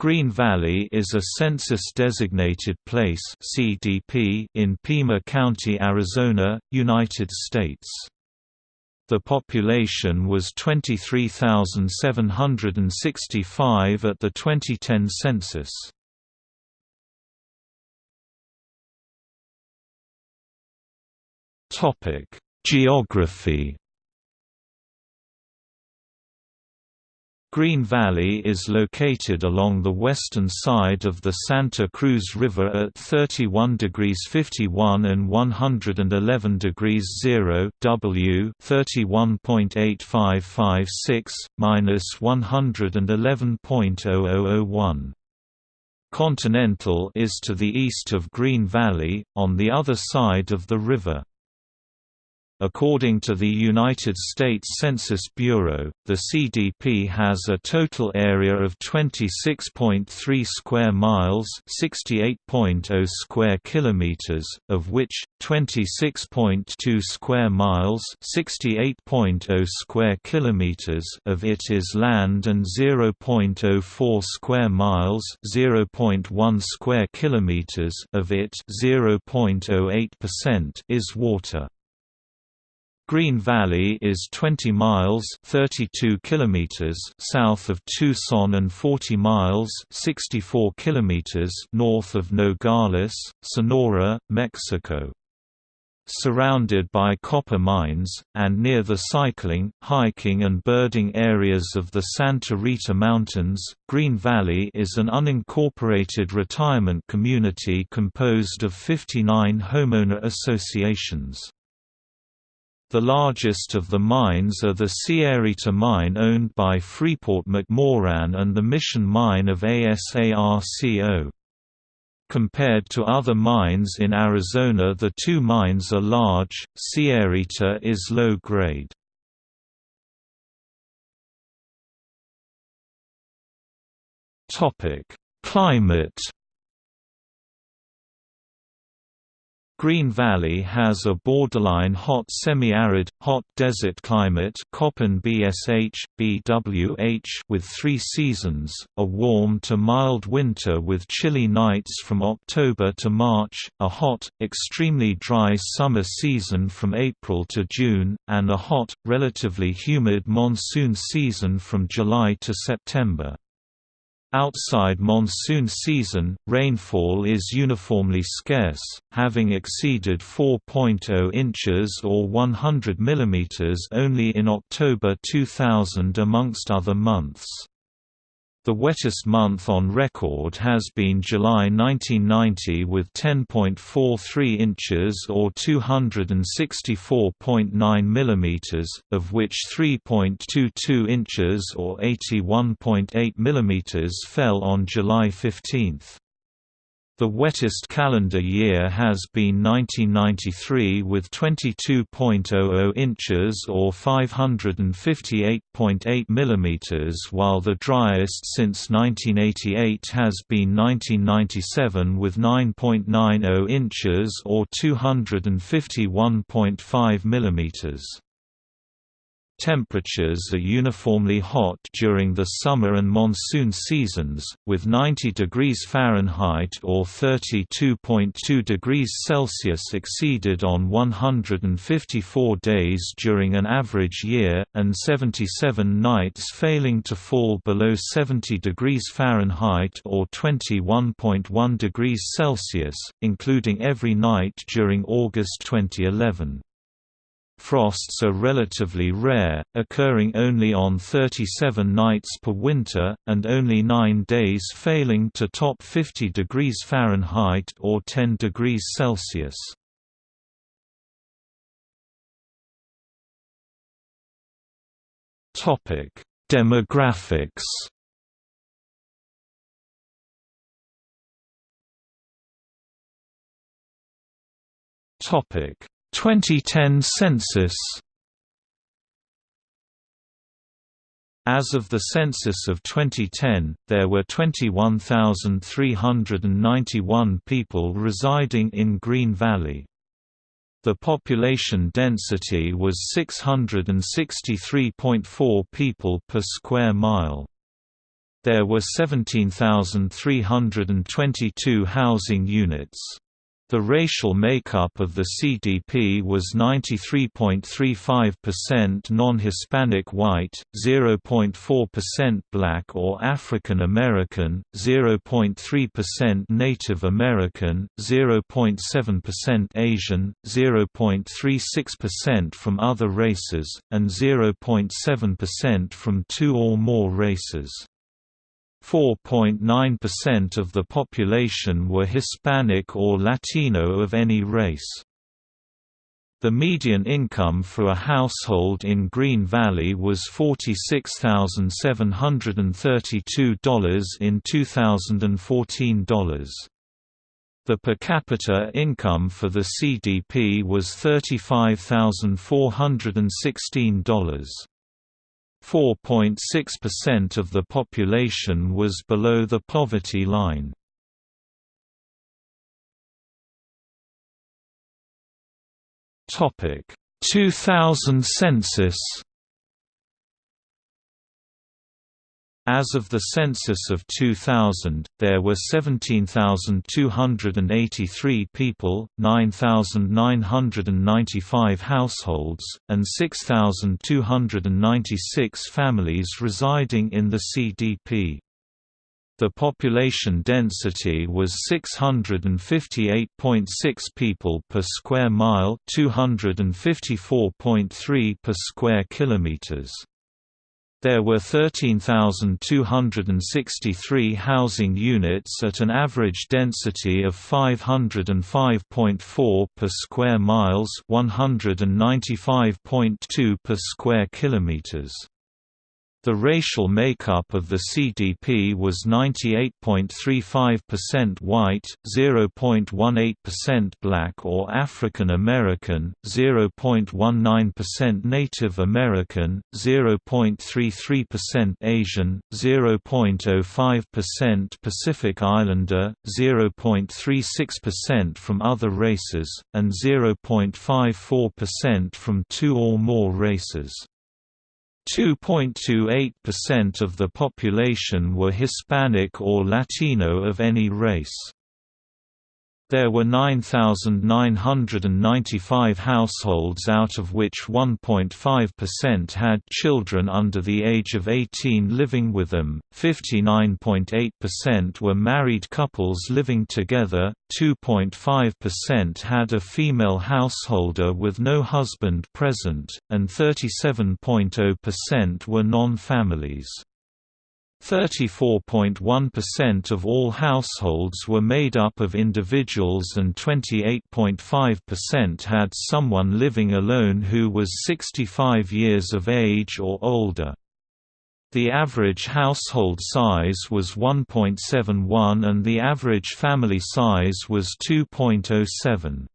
Green Valley is a census-designated place (CDP) in Pima County, Arizona, United States. The population was 23,765 at the 2010 census. Topic: Geography Green Valley is located along the western side of the Santa Cruz River at 31 degrees 51 and 111 degrees 0 W 31.8556 minus 111.0001. Continental is to the east of Green Valley, on the other side of the river. According to the United States Census Bureau, the CDP has a total area of 26.3 square miles, 68.0 square kilometers, of which 26.2 square miles, 68.0 square kilometers of it is land and 0.04 square miles, 0.1 square kilometers of it, 0.08% is water. Green Valley is 20 miles 32 kilometers south of Tucson and 40 miles 64 kilometers north of Nogales, Sonora, Mexico. Surrounded by copper mines, and near the cycling, hiking and birding areas of the Santa Rita Mountains, Green Valley is an unincorporated retirement community composed of 59 homeowner associations. The largest of the mines are the Sierrita mine owned by Freeport-McMoRan and the Mission mine of ASARCO. Compared to other mines in Arizona the two mines are large, Sierrita is low-grade. Climate Green Valley has a borderline hot semi-arid, hot desert climate Köppen BSH, BWH with three seasons, a warm to mild winter with chilly nights from October to March, a hot, extremely dry summer season from April to June, and a hot, relatively humid monsoon season from July to September. Outside monsoon season, rainfall is uniformly scarce, having exceeded 4.0 inches or 100 mm only in October 2000 amongst other months. The wettest month on record has been July 1990 with 10.43 inches or 264.9 mm, of which 3.22 inches or 81.8 mm fell on July 15. The wettest calendar year has been 1993 with 22.00 inches or 558.8 mm while the driest since 1988 has been 1997 with 9.90 inches or 251.5 mm. Temperatures are uniformly hot during the summer and monsoon seasons, with 90 degrees Fahrenheit or 32.2 degrees Celsius exceeded on 154 days during an average year, and 77 nights failing to fall below 70 degrees Fahrenheit or 21.1 degrees Celsius, including every night during August 2011. Frosts are relatively rare, occurring only on 37 nights per winter, and only 9 days failing to top 50 degrees Fahrenheit or 10 degrees Celsius. Demographics Topic 2010 census As of the census of 2010, there were 21,391 people residing in Green Valley. The population density was 663.4 people per square mile. there were 17,322 housing units. The racial makeup of the CDP was 93.35% non-Hispanic white, 0.4% black or African American, 0.3% Native American, 0.7% Asian, 0.36% from other races, and 0.7% from two or more races. 4.9% of the population were Hispanic or Latino of any race. The median income for a household in Green Valley was $46,732 in 2014 dollars. The per capita income for the CDP was $35,416. 4.6% of the population was below the poverty line. Topic 2000 census As of the census of 2000, there were 17,283 people, 9,995 households, and 6,296 families residing in the CDP. The population density was 658.6 people per square mile, 254.3 per square kilometers. There were 13,263 housing units at an average density of 505.4 per square miles, 195.2 per square kilometers. The racial makeup of the CDP was 98.35% white, 0.18% black or African American, 0.19% Native American, 0.33% Asian, 0.05% Pacific Islander, 0.36% from other races, and 0.54% from two or more races. 2.28% of the population were Hispanic or Latino of any race. There were 9,995 households out of which 1.5% had children under the age of 18 living with them, 59.8% were married couples living together, 2.5% had a female householder with no husband present, and 37.0% were non-families. 34.1% of all households were made up of individuals and 28.5% had someone living alone who was 65 years of age or older. The average household size was 1.71 and the average family size was 2.07.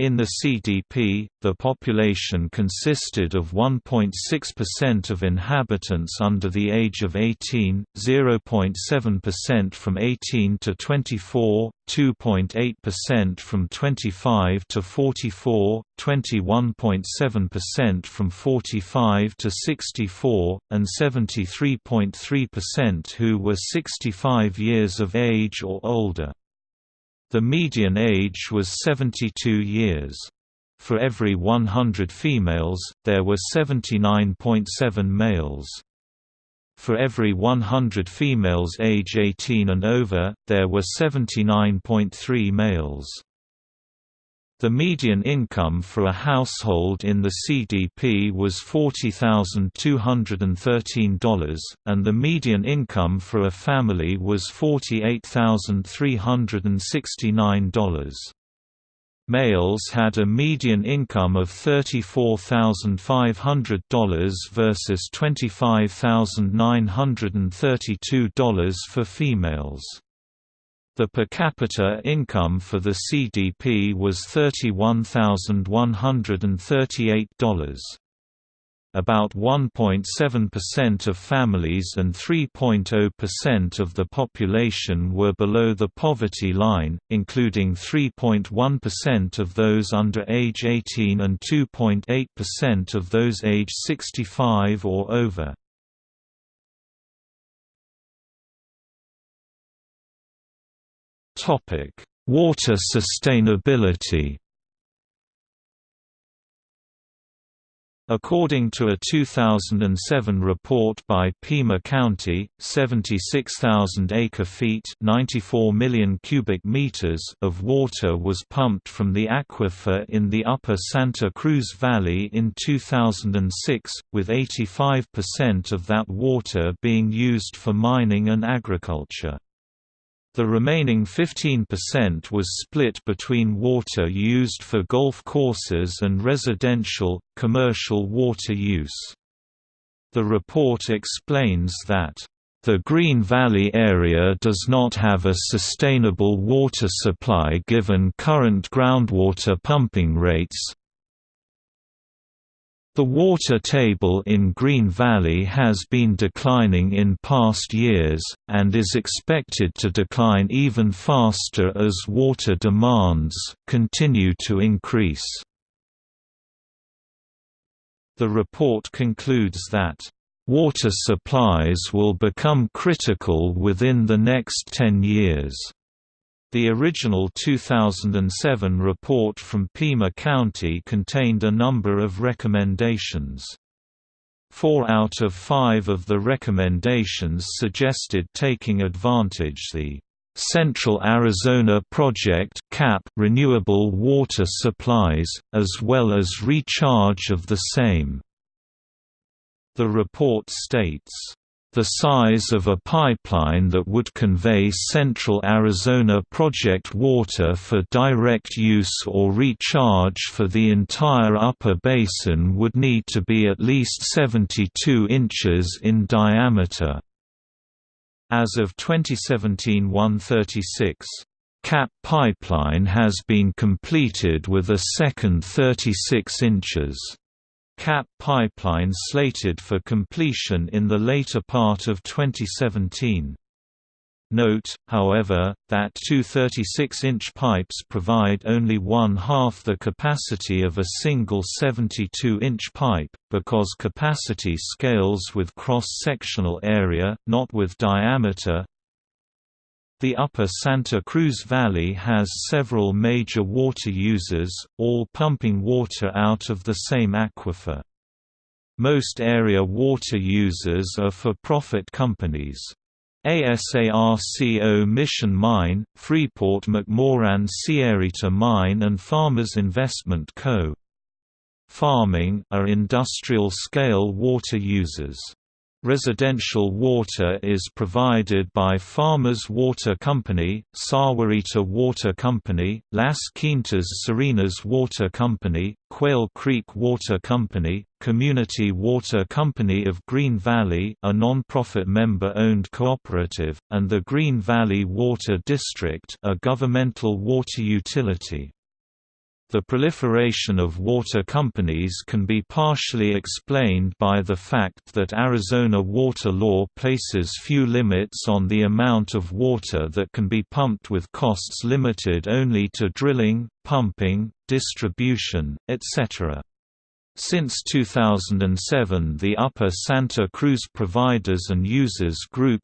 In the CDP, the population consisted of 1.6% of inhabitants under the age of 18, 0.7% from 18 to 24, 2.8% from 25 to 44, 21.7% from 45 to 64, and 73.3% who were 65 years of age or older. The median age was 72 years. For every 100 females, there were 79.7 males. For every 100 females age 18 and over, there were 79.3 males. The median income for a household in the CDP was $40,213, and the median income for a family was $48,369. Males had a median income of $34,500 versus $25,932 for females. The per capita income for the CDP was $31,138. About 1.7% of families and 3.0% of the population were below the poverty line, including 3.1% of those under age 18 and 2.8% of those age 65 or over. Water sustainability According to a 2007 report by Pima County, 76,000 acre-feet (94 million cubic meters) of water was pumped from the aquifer in the upper Santa Cruz Valley in 2006, with 85% of that water being used for mining and agriculture. The remaining 15% was split between water used for golf courses and residential, commercial water use. The report explains that the Green Valley area does not have a sustainable water supply given current groundwater pumping rates, the water table in Green Valley has been declining in past years, and is expected to decline even faster as water demands continue to increase. The report concludes that Water supplies will become critical within the next 10 years. The original 2007 report from Pima County contained a number of recommendations. Four out of five of the recommendations suggested taking advantage the Central Arizona Project CAP renewable water supplies, as well as recharge of the same. The report states the size of a pipeline that would convey Central Arizona Project water for direct use or recharge for the entire upper basin would need to be at least 72 inches in diameter. As of 2017-136, CAP pipeline has been completed with a second 36 inches. CAP pipeline slated for completion in the later part of 2017. Note, however, that two 36-inch pipes provide only one-half the capacity of a single 72-inch pipe, because capacity scales with cross-sectional area, not with diameter, the upper Santa Cruz Valley has several major water users, all pumping water out of the same aquifer. Most area water users are for-profit companies. ASARCO Mission Mine, Freeport-McMoRan Sierrita Mine and Farmers Investment Co. Farming are industrial-scale water users. Residential water is provided by Farmers Water Company, Sahuarita Water Company, Las Quintas Serenas Water Company, Quail Creek Water Company, Community Water Company of Green Valley a non-profit member-owned cooperative, and the Green Valley Water District a governmental water utility. The proliferation of water companies can be partially explained by the fact that Arizona water law places few limits on the amount of water that can be pumped with costs limited only to drilling, pumping, distribution, etc. Since 2007 the Upper Santa Cruz Providers and Users Group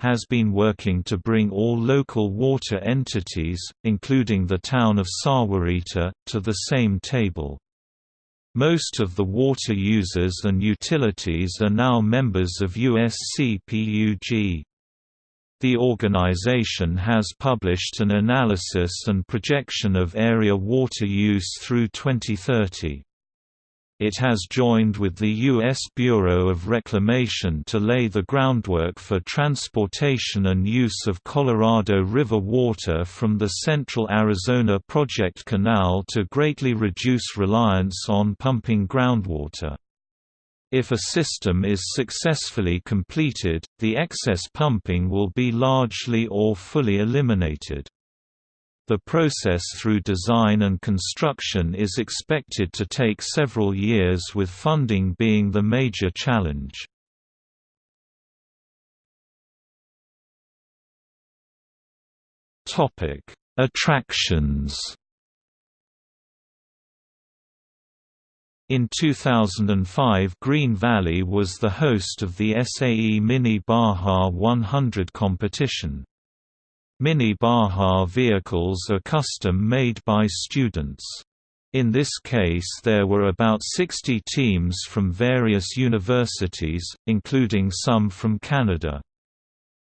has been working to bring all local water entities, including the town of Sahuarita, to the same table. Most of the water users and utilities are now members of USCPUG. The organization has published an analysis and projection of area water use through 2030. It has joined with the U.S. Bureau of Reclamation to lay the groundwork for transportation and use of Colorado River water from the Central Arizona Project Canal to greatly reduce reliance on pumping groundwater. If a system is successfully completed, the excess pumping will be largely or fully eliminated. The process through design and construction is expected to take several years with funding being the major challenge. Attractions In 2005 Green Valley was the host of the SAE Mini Baja 100 competition. Mini Baja vehicles are custom-made by students. In this case there were about 60 teams from various universities, including some from Canada.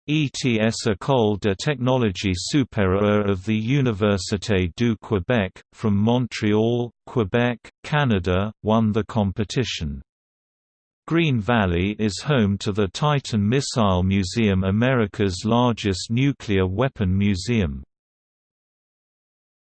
ETS École de technologie supérieure of the Université du Québec, from Montreal, Quebec, Canada, won the competition. Green Valley is home to the Titan Missile Museum America's largest nuclear weapon museum.